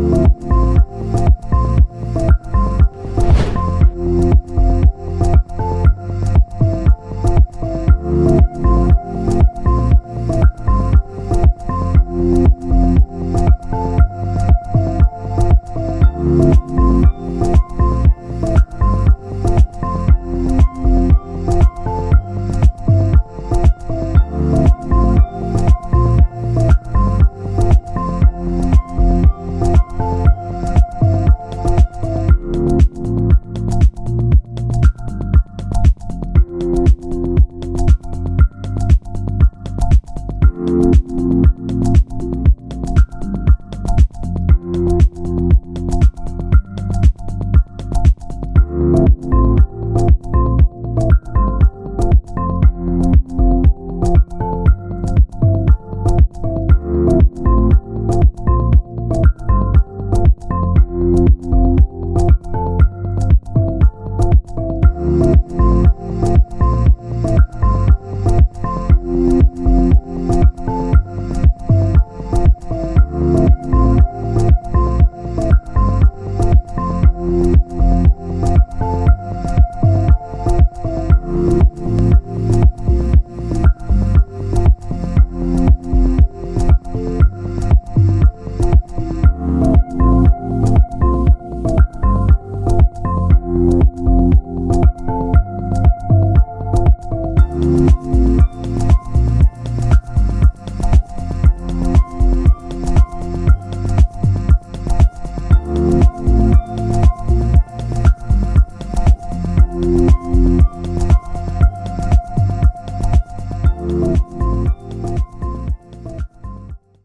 Bye.